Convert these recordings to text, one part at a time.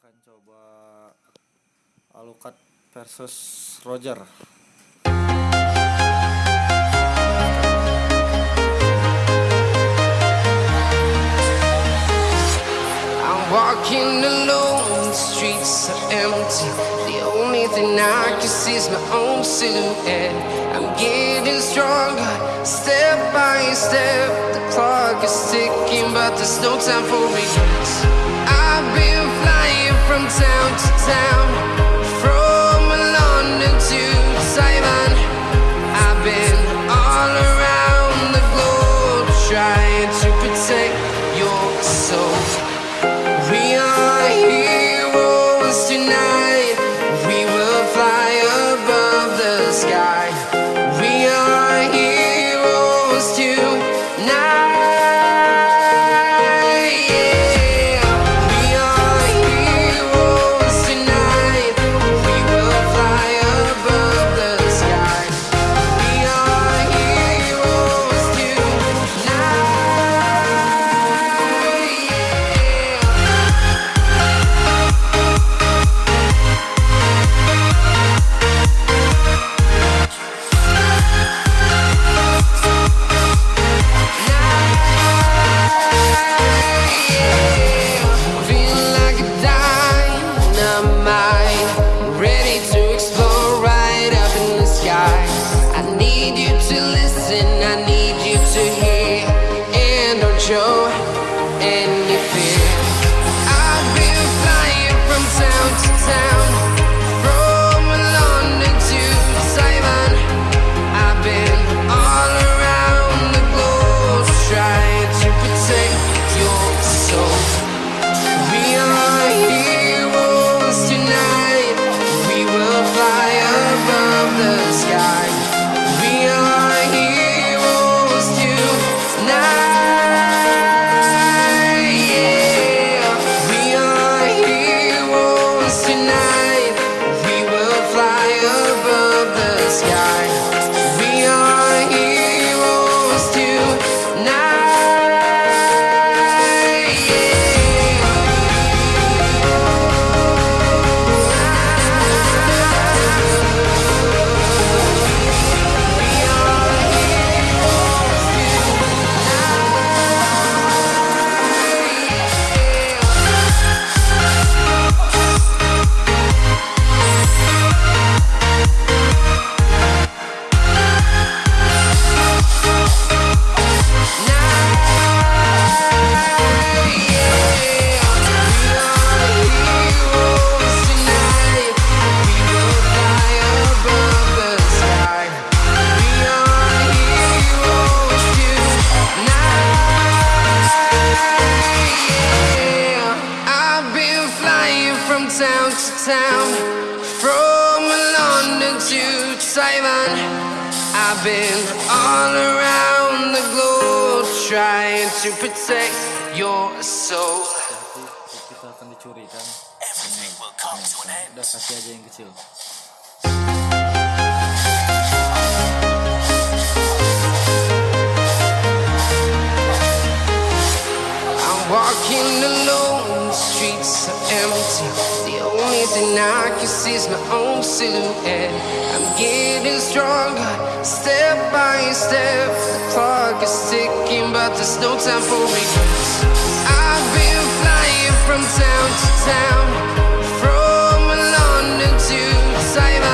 akan coba Alucard versus Roger. I'm walking alone, the streets are empty. The only thing I can see is my own silhouette. I'm getting stronger, step by step. The clock is ticking, but there's no time for regrets. I've been flying from town to town, from London to Taiwan. I've been all around the globe trying to protect your soul. Kita akan dicurikan. Everything will come to an end. Udah kasih aja yang kecil. I'm walking alone, streets are empty. The only thing I can see is my own silhouette. I'm getting stronger, step by step. The clock is ticking, but there's no time for regrets. I've been flying from town to town, from London to Taiwan.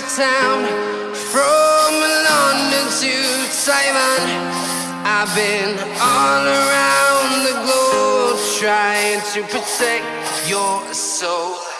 To town, from London to Taiwan. I've been all around the globe trying to protect your soul.